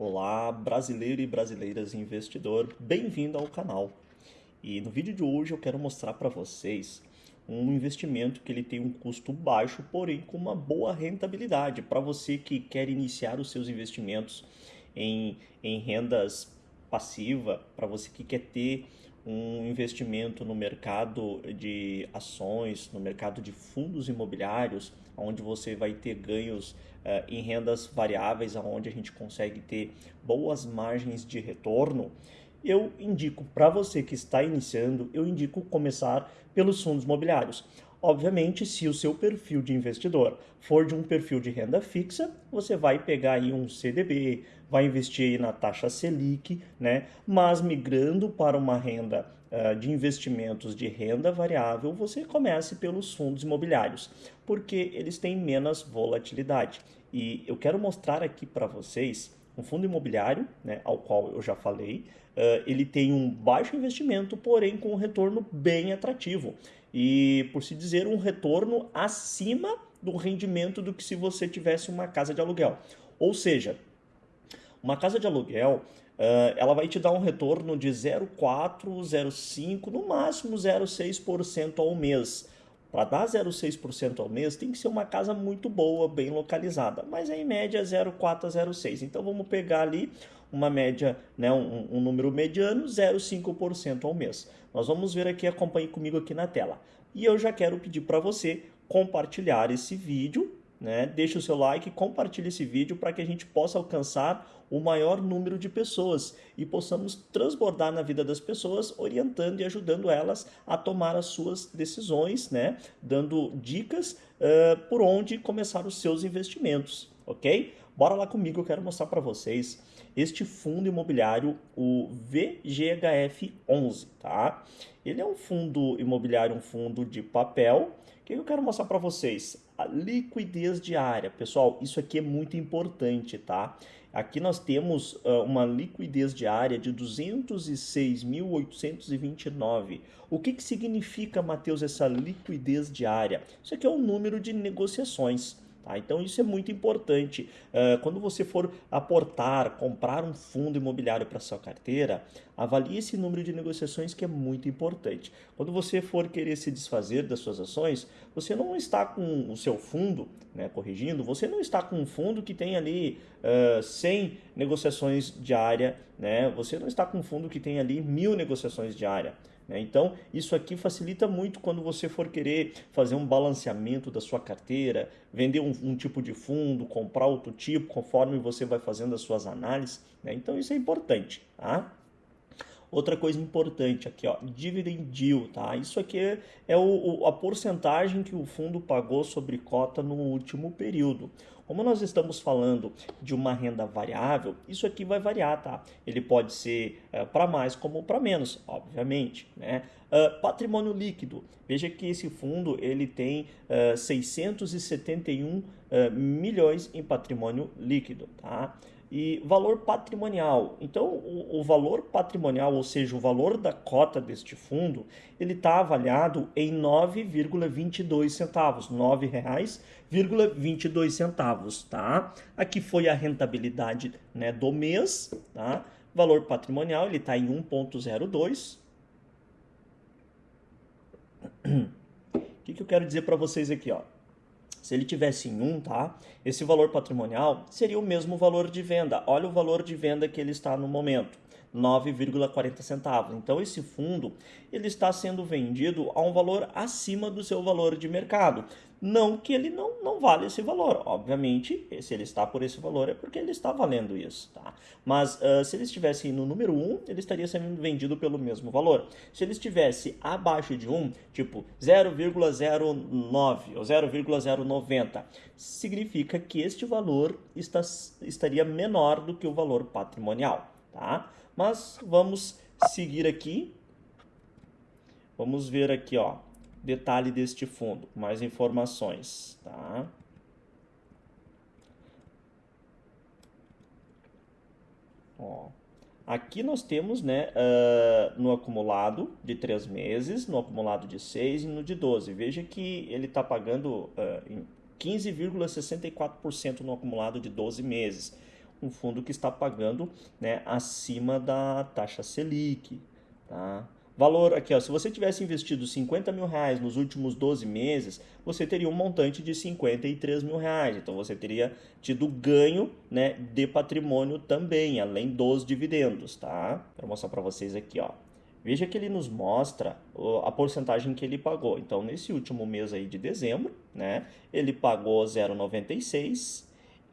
Olá, brasileiro e brasileiras investidor, bem-vindo ao canal. E no vídeo de hoje eu quero mostrar para vocês um investimento que ele tem um custo baixo, porém com uma boa rentabilidade para você que quer iniciar os seus investimentos em, em rendas passiva, para você que quer ter um investimento no mercado de ações, no mercado de fundos imobiliários, onde você vai ter ganhos uh, em rendas variáveis, onde a gente consegue ter boas margens de retorno, eu indico para você que está iniciando, eu indico começar pelos fundos imobiliários. Obviamente, se o seu perfil de investidor for de um perfil de renda fixa, você vai pegar aí um CDB, vai investir aí na taxa Selic, né? Mas migrando para uma renda uh, de investimentos de renda variável, você comece pelos fundos imobiliários, porque eles têm menos volatilidade. E eu quero mostrar aqui para vocês um fundo imobiliário, né, ao qual eu já falei, uh, ele tem um baixo investimento, porém com um retorno bem atrativo e, por se dizer, um retorno acima do rendimento do que se você tivesse uma casa de aluguel. Ou seja, uma casa de aluguel uh, ela vai te dar um retorno de 0,4, 0,5, no máximo 0,6% ao mês. Para dar 0,6% ao mês tem que ser uma casa muito boa, bem localizada, mas em média 0,4 a 0,6. Então vamos pegar ali uma média, né, um, um número mediano, 0,5% ao mês. Nós vamos ver aqui, acompanhe comigo aqui na tela. E eu já quero pedir para você compartilhar esse vídeo, né? Deixe o seu like, compartilhe esse vídeo para que a gente possa alcançar o maior número de pessoas e possamos transbordar na vida das pessoas, orientando e ajudando elas a tomar as suas decisões, né? Dando dicas uh, por onde começar os seus investimentos, ok? Bora lá comigo, eu quero mostrar para vocês este fundo imobiliário, o VGHF11, tá? Ele é um fundo imobiliário, um fundo de papel. O que eu quero mostrar para vocês? A liquidez diária. Pessoal, isso aqui é muito importante, tá? Aqui nós temos uh, uma liquidez diária de 206.829. O que, que significa, Matheus, essa liquidez diária? Isso aqui é o número de negociações. Tá? Então isso é muito importante. Uh, quando você for aportar, comprar um fundo imobiliário para sua carteira, avalie esse número de negociações que é muito importante. Quando você for querer se desfazer das suas ações, você não está com o seu fundo, né, corrigindo, você não está com um fundo que tem ali uh, 100 negociações diária, né, você não está com um fundo que tem ali mil negociações diária. Né? Então, isso aqui facilita muito quando você for querer fazer um balanceamento da sua carteira, vender um, um tipo de fundo, comprar outro tipo, conforme você vai fazendo as suas análises. Né? Então, isso é importante. Tá? Outra coisa importante aqui, ó, dividend yield, tá? Isso aqui é, é o, o, a porcentagem que o fundo pagou sobre cota no último período. Como nós estamos falando de uma renda variável, isso aqui vai variar, tá? Ele pode ser é, para mais como para menos, obviamente, né? Uh, patrimônio líquido. Veja que esse fundo ele tem uh, 671 uh, milhões em patrimônio líquido, tá? E valor patrimonial. Então, o, o, valor patrimonial, ou seja, o valor da cota deste fundo, ele está avaliado em 9,22 centavos, R$ 9,22 centavos, tá? Aqui foi a rentabilidade né, do mês, tá? Valor patrimonial, ele está em 1,02. O que, que eu quero dizer para vocês aqui, ó? Se ele tivesse em 1, tá? Esse valor patrimonial seria o mesmo valor de venda. Olha o valor de venda que ele está no momento. 9,40 centavos. Então esse fundo ele está sendo vendido a um valor acima do seu valor de mercado. Não que ele não, não vale esse valor. Obviamente, se ele está por esse valor é porque ele está valendo isso. Tá? Mas uh, se ele estivesse no número 1, ele estaria sendo vendido pelo mesmo valor. Se ele estivesse abaixo de 1, tipo 0,09 ou 0,090, significa que este valor está, estaria menor do que o valor patrimonial. Tá? Mas vamos seguir aqui. Vamos ver aqui, ó, detalhe deste fundo, mais informações, tá? Ó, aqui nós temos, né, uh, no acumulado de 3 meses, no acumulado de 6 e no de 12. Veja que ele está pagando uh, 15,64% no acumulado de 12 meses um fundo que está pagando né, acima da taxa Selic. Tá? Valor aqui, ó, se você tivesse investido 50 mil reais nos últimos 12 meses, você teria um montante de 53 mil reais. Então você teria tido ganho né, de patrimônio também, além dos dividendos. Tá? Vou mostrar para vocês aqui. Ó. Veja que ele nos mostra a porcentagem que ele pagou. Então, nesse último mês aí de dezembro, né, ele pagou 0,96,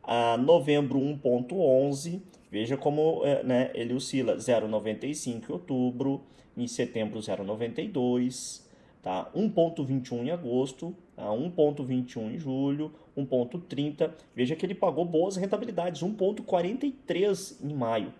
a novembro 1,11. Veja como é, né, ele oscila 0,95 em outubro, em setembro 0,92, tá? 1,21 em agosto, tá? 1,21 em julho, 1,30. Veja que ele pagou boas rentabilidades, 1,43 em maio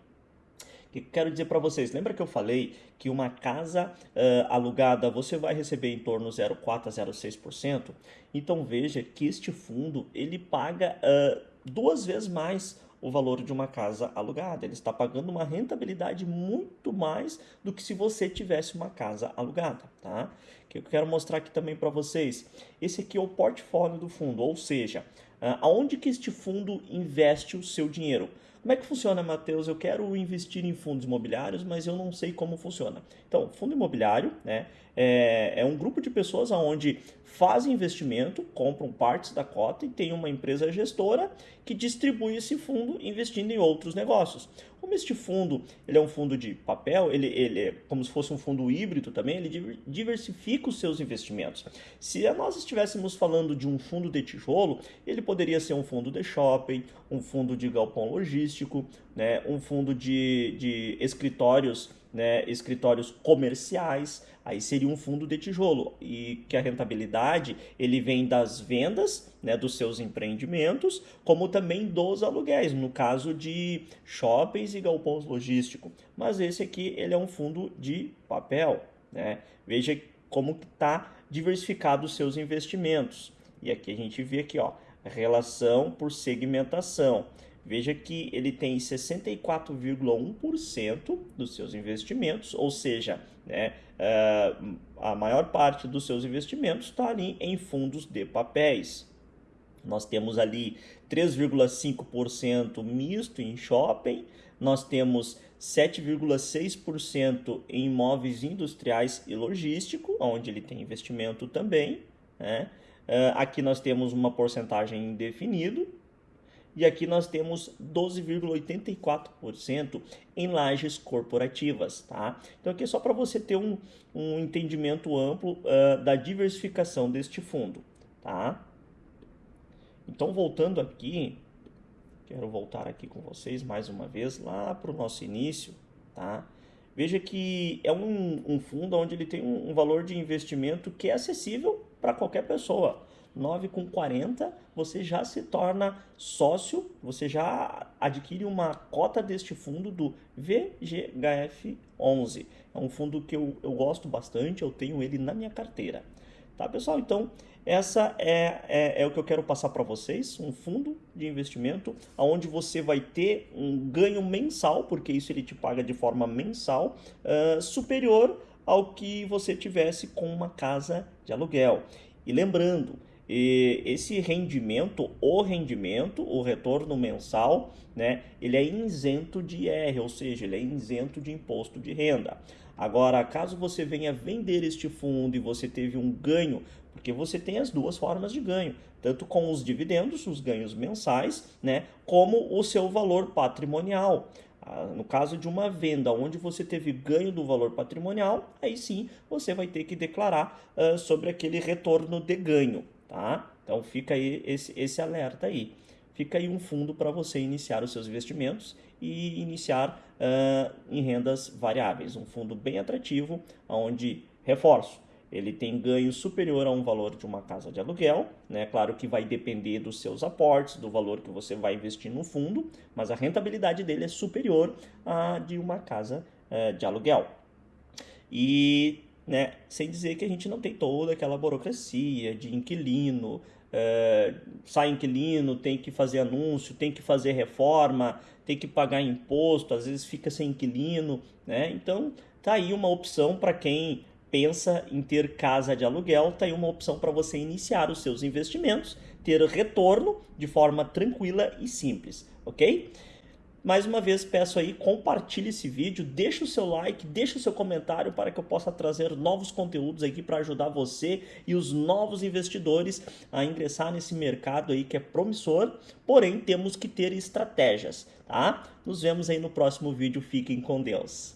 que quero dizer para vocês? Lembra que eu falei que uma casa uh, alugada você vai receber em torno 0,4 a 0,6%? Então veja que este fundo ele paga uh, duas vezes mais o valor de uma casa alugada. Ele está pagando uma rentabilidade muito mais do que se você tivesse uma casa alugada, tá? Que eu quero mostrar aqui também para vocês. Esse aqui é o portfólio do fundo, ou seja, uh, aonde que este fundo investe o seu dinheiro? Como é que funciona, Matheus? Eu quero investir em fundos imobiliários, mas eu não sei como funciona. Então, fundo imobiliário né, é, é um grupo de pessoas onde fazem investimento, compram partes da cota e tem uma empresa gestora que distribui esse fundo investindo em outros negócios. Como este fundo ele é um fundo de papel, ele, ele é como se fosse um fundo híbrido também, ele diversifica os seus investimentos. Se nós estivéssemos falando de um fundo de tijolo, ele poderia ser um fundo de shopping, um fundo de galpão logístico, né, um fundo de, de escritórios né, escritórios comerciais, aí seria um fundo de tijolo e que a rentabilidade ele vem das vendas né, dos seus empreendimentos, como também dos aluguéis, no caso de shoppings e galpões logísticos. Mas esse aqui ele é um fundo de papel. Né? Veja como está diversificado os seus investimentos. E aqui a gente vê aqui, ó, relação por segmentação. Veja que ele tem 64,1% dos seus investimentos, ou seja, né, uh, a maior parte dos seus investimentos está ali em fundos de papéis. Nós temos ali 3,5% misto em shopping, nós temos 7,6% em imóveis industriais e logístico, onde ele tem investimento também. Né? Uh, aqui nós temos uma porcentagem indefinido, e aqui nós temos 12,84% em lajes corporativas, tá? Então aqui é só para você ter um, um entendimento amplo uh, da diversificação deste fundo, tá? Então voltando aqui, quero voltar aqui com vocês mais uma vez lá para o nosso início, tá? Veja que é um, um fundo onde ele tem um, um valor de investimento que é acessível para qualquer pessoa. 9 com 40, você já se torna sócio, você já adquire uma cota deste fundo do VGHF11. É um fundo que eu, eu gosto bastante, eu tenho ele na minha carteira. Tá, pessoal? Então, essa é, é, é o que eu quero passar para vocês, um fundo de investimento onde você vai ter um ganho mensal, porque isso ele te paga de forma mensal, uh, superior ao que você tivesse com uma casa de aluguel. E lembrando, e esse rendimento, o rendimento, o retorno mensal, né, ele é isento de IR, ou seja, ele é isento de imposto de renda. Agora, caso você venha vender este fundo e você teve um ganho, porque você tem as duas formas de ganho, tanto com os dividendos, os ganhos mensais, né, como o seu valor patrimonial. Ah, no caso de uma venda onde você teve ganho do valor patrimonial, aí sim você vai ter que declarar uh, sobre aquele retorno de ganho tá? Então fica aí esse, esse alerta aí. Fica aí um fundo para você iniciar os seus investimentos e iniciar uh, em rendas variáveis. Um fundo bem atrativo, onde, reforço, ele tem ganho superior a um valor de uma casa de aluguel, né? Claro que vai depender dos seus aportes, do valor que você vai investir no fundo, mas a rentabilidade dele é superior à de uma casa uh, de aluguel. E né? Sem dizer que a gente não tem toda aquela burocracia de inquilino, é, sai inquilino, tem que fazer anúncio, tem que fazer reforma, tem que pagar imposto, às vezes fica sem inquilino, né? Então tá aí uma opção para quem pensa em ter casa de aluguel, tá aí uma opção para você iniciar os seus investimentos, ter retorno de forma tranquila e simples, ok? Mais uma vez peço aí, compartilhe esse vídeo, deixa o seu like, deixa o seu comentário para que eu possa trazer novos conteúdos aqui para ajudar você e os novos investidores a ingressar nesse mercado aí que é promissor, porém temos que ter estratégias, tá? Nos vemos aí no próximo vídeo, fiquem com Deus.